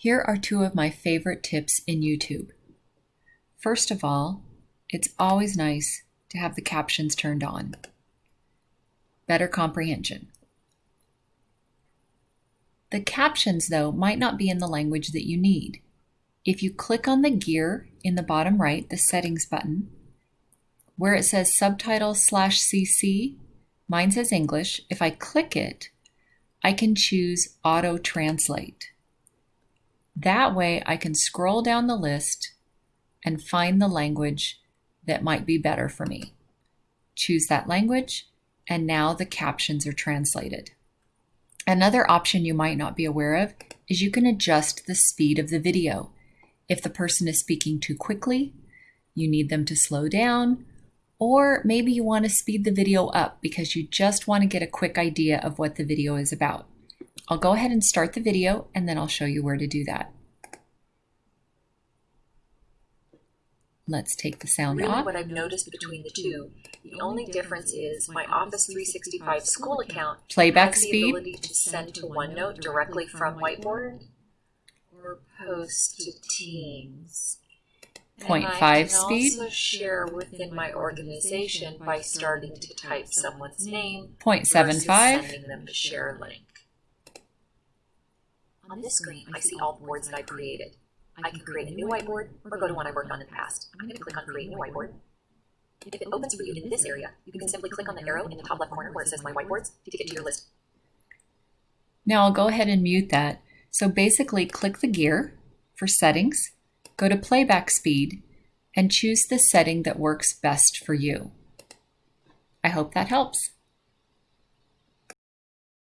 Here are two of my favorite tips in YouTube. First of all, it's always nice to have the captions turned on. Better comprehension. The captions, though, might not be in the language that you need. If you click on the gear in the bottom right, the settings button, where it says subtitles slash CC, mine says English. If I click it, I can choose auto translate. That way I can scroll down the list and find the language that might be better for me. Choose that language, and now the captions are translated. Another option you might not be aware of is you can adjust the speed of the video. If the person is speaking too quickly, you need them to slow down, or maybe you want to speed the video up because you just want to get a quick idea of what the video is about. I'll go ahead and start the video and then I'll show you where to do that. Let's take the sound really off. what I've noticed between the two, the only difference is my Office 365 school account Playback has the speed. ability to send to OneNote directly from Whiteboard or post to Teams. Point and I can speed. also share within my organization by starting to type someone's name Point seven versus five. sending them the share link. On this screen, I see all the boards that I created. I can create a new whiteboard or go to one I worked on in the past. I'm going to click on Create New Whiteboard. If it opens for you in this area, you can simply click on the arrow in the top left corner where it says My Whiteboards to get to your list. Now I'll go ahead and mute that. So basically click the gear for settings, go to playback speed, and choose the setting that works best for you. I hope that helps.